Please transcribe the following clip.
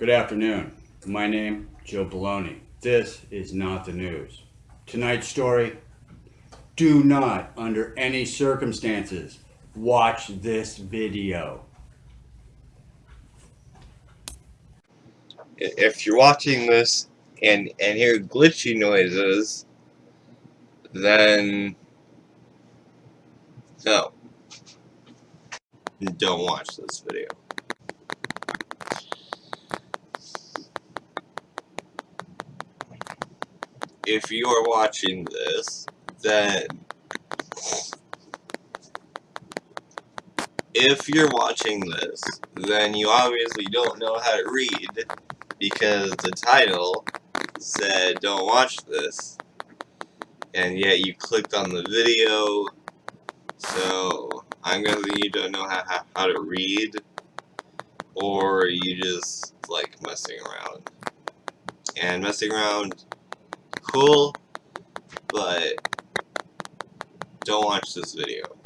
Good afternoon. My name, Joe Baloney. This is not the news. Tonight's story, do not, under any circumstances, watch this video. if you're watching this and and hear glitchy noises, then no, don't watch this video. If you are watching this, then if you're watching this, then you obviously don't know how to read because the title said don't watch this. And yet you clicked on the video. So I'm guessing you don't know how, how, how to read or you just like messing around. And messing around cool but don't watch this video